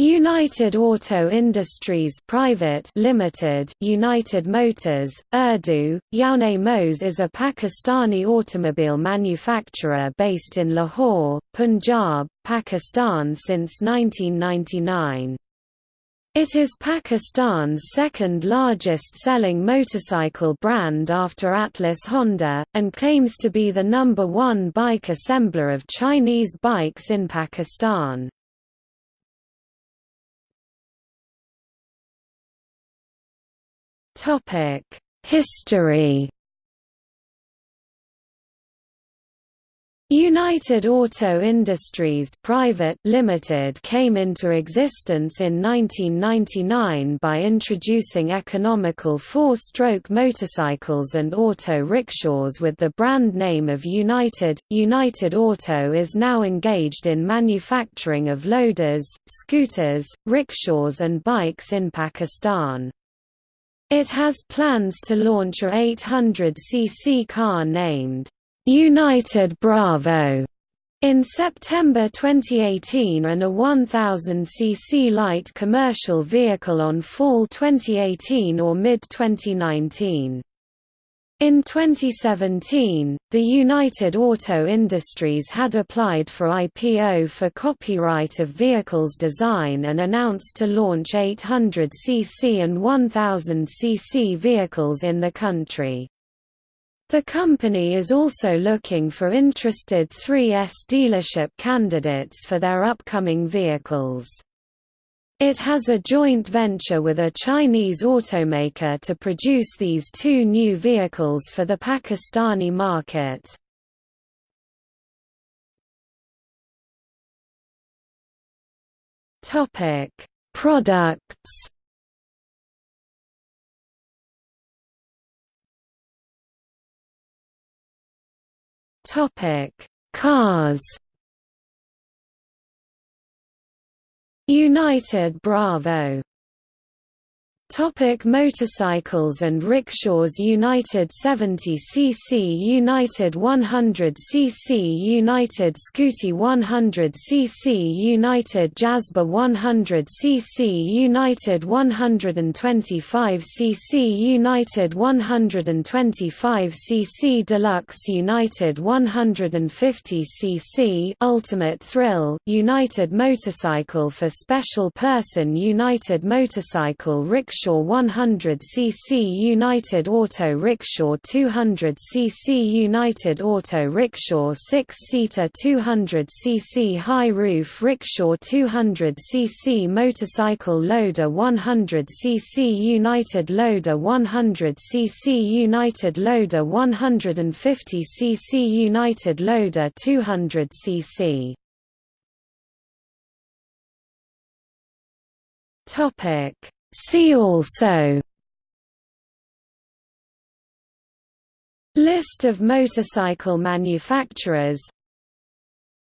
United Auto Industries Private Limited United Motors Urdu Yaune Mose is a Pakistani automobile manufacturer based in Lahore Punjab Pakistan since 1999 It is Pakistan's second largest selling motorcycle brand after Atlas Honda and claims to be the number 1 bike assembler of Chinese bikes in Pakistan Topic: History. United Auto Industries Private Limited came into existence in 1999 by introducing economical four-stroke motorcycles and auto rickshaws with the brand name of United. United Auto is now engaged in manufacturing of loaders, scooters, rickshaws and bikes in Pakistan. It has plans to launch a 800cc car named United Bravo in September 2018 and a 1000cc light commercial vehicle on fall 2018 or mid-2019. In 2017, the United Auto Industries had applied for IPO for copyright of vehicles design and announced to launch 800cc and 1000cc vehicles in the country. The company is also looking for interested 3S dealership candidates for their upcoming vehicles. It has a joint venture with a Chinese automaker to produce these two new vehicles for the Pakistani market. Topic: Products. Topic: Cars. United Bravo Topic motorcycles and rickshaws United 70cc United 100cc United Scooty 100cc United Jazba 100cc United 125cc United 125cc Deluxe United 150cc Ultimate Thrill United Motorcycle for Special Person United Motorcycle Rickshaw Rickshaw 100cc United Auto Rickshaw 200cc United Auto Rickshaw 6-seater 200cc High Roof Rickshaw 200cc Motorcycle Loader 100cc United Loader 100cc United Loader 150cc United Loader 200cc Topic See also List of motorcycle manufacturers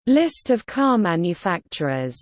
List of car manufacturers